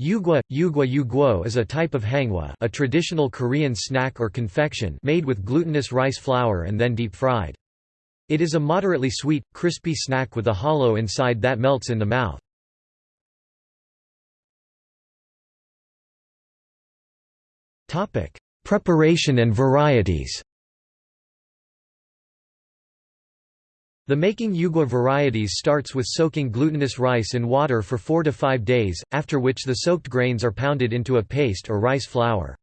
Yugwa, yugwa yugwo is a type of hangwa a traditional Korean snack or confection made with glutinous rice flour and then deep-fried. It is a moderately sweet, crispy snack with a hollow inside that melts in the mouth. Preparation and varieties The making yugwa varieties starts with soaking glutinous rice in water for 4 to 5 days, after which the soaked grains are pounded into a paste or rice flour.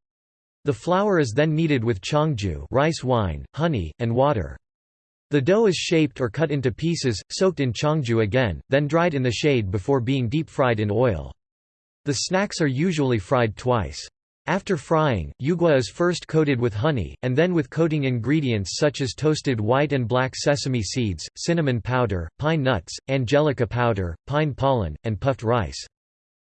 The flour is then kneaded with cheongju rice wine, honey, and water. The dough is shaped or cut into pieces, soaked in cheongju again, then dried in the shade before being deep-fried in oil. The snacks are usually fried twice. After frying, yugwa is first coated with honey, and then with coating ingredients such as toasted white and black sesame seeds, cinnamon powder, pine nuts, angelica powder, pine pollen, and puffed rice.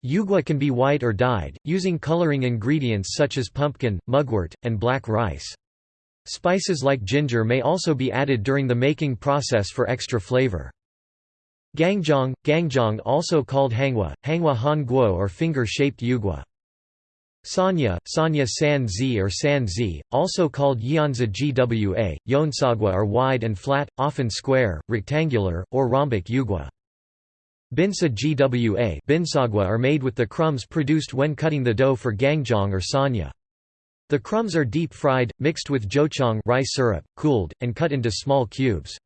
Yugwa can be white or dyed, using coloring ingredients such as pumpkin, mugwort, and black rice. Spices like ginger may also be added during the making process for extra flavor. Gangjeong, gangjeong also called hangwa, hangwa han guo or finger-shaped yugwa. Sanya, Sanya San Zi or San Zi, also called Yeonza Gwa, Yeonsagwa are wide and flat, often square, rectangular, or rhombic yugwa. Binsa Gwa binsagwa are made with the crumbs produced when cutting the dough for gangjeong or sanya. The crumbs are deep fried, mixed with jocheong rice syrup, cooled, and cut into small cubes.